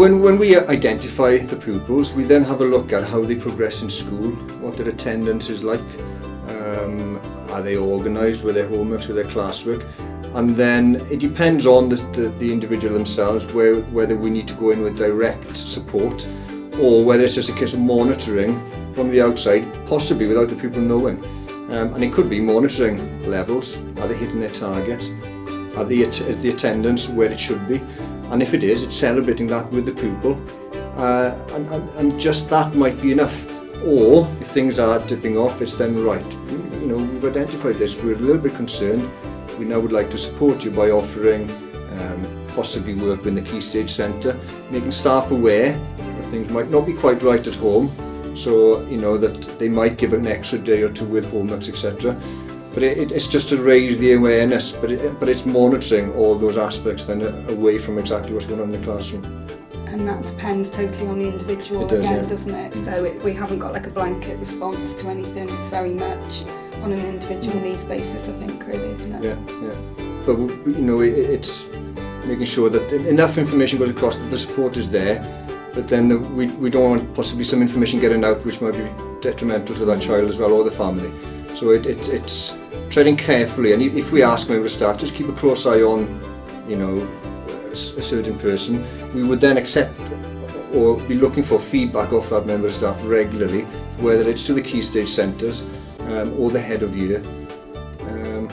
when, when we identify the pupils, we then have a look at how they progress in school, what their attendance is like, um, are they organised with their homeworks, with their classwork, and then it depends on the, the, the individual themselves where, whether we need to go in with direct support or whether it's just a case of monitoring from the outside, possibly without the pupil knowing. Um, and it could be monitoring levels, are they hitting their targets, are the, is the attendance where it should be, and if it is, it's celebrating that with the pupil, uh, and, and, and just that might be enough. Or if things are dipping off, it's then right. You know, we've identified this, we're a little bit concerned, we now would like to support you by offering um, possibly work in the Key Stage Centre, making staff aware that things might not be quite right at home, so you know that they might give an extra day or two with homeworks, etc. But it, it's just to raise the awareness, but, it, but it's monitoring all those aspects then away from exactly what's going on in the classroom. And that depends totally on the individual does, again, yeah. doesn't it? So it, we haven't got like a blanket response to anything. It's very much on an individual mm. needs basis, I think, really, isn't it? Yeah, yeah. But you know, it, it's making sure that enough information goes across that the support is there, but then the, we, we don't want possibly some information getting out which might be detrimental to that child as well or the family. So it, it, it's treading carefully, and if we ask member staff, just keep a close eye on, you know, a certain person, we would then accept or be looking for feedback off that member staff regularly, whether it's to the key stage centres um, or the head of year. Um,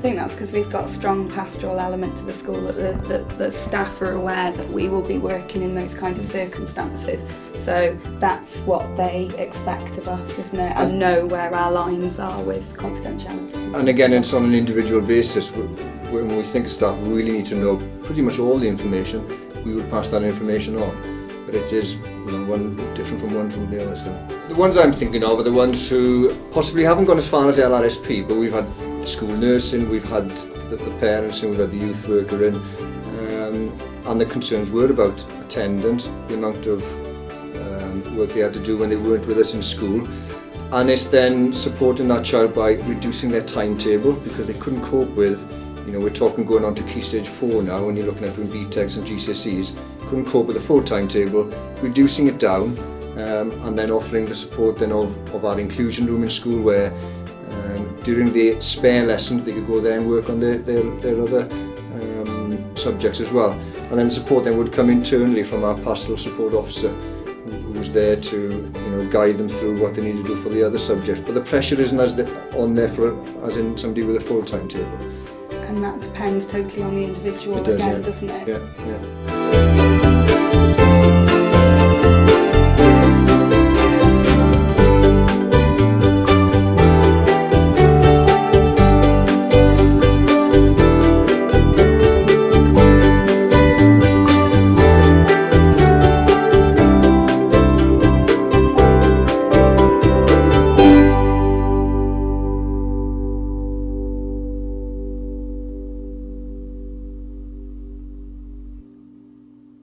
I think that's because we've got a strong pastoral element to the school that the, the, the staff are aware that we will be working in those kind of circumstances. So that's what they expect of us, isn't it? And know where our lines are with confidentiality. and again, it's on an individual basis. When we think of staff we really need to know pretty much all the information, we would pass that information on. But it is you know, one different from one from the other. So. The ones I'm thinking of are the ones who possibly haven't gone as far as LRSP, but we've had school nursing, we've had the, the parents and we've had the youth worker in, um, and the concerns were about attendance, the amount of um, work they had to do when they weren't with us in school, and it's then supporting that child by reducing their timetable because they couldn't cope with you know we're talking going on to key stage 4 now when you're looking at doing BTECs and GCSEs couldn't cope with the full timetable reducing it down um, and then offering the support then of, of our inclusion room in school where during the spare lessons they could go there and work on their, their, their other um, subjects as well. And then support then would come internally from our pastoral support officer who was there to you know guide them through what they need to do for the other subjects. But the pressure isn't as the, on there for as in somebody with a full timetable. And that depends totally on the individual It does, again, yeah. doesn't it? Yeah, yeah.